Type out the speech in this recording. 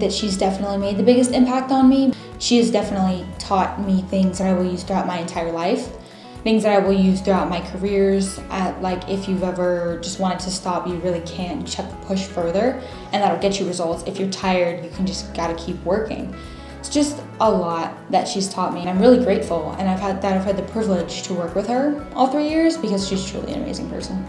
That she's definitely made the biggest impact on me. She has definitely taught me things that I will use throughout my entire life. Things that I will use throughout my careers. At, like if you've ever just wanted to stop, you really can't. You just have to push further and that'll get you results. If you're tired, you can just gotta keep working. It's just a lot that she's taught me. and I'm really grateful and I've had that I've had the privilege to work with her all three years because she's truly an amazing person.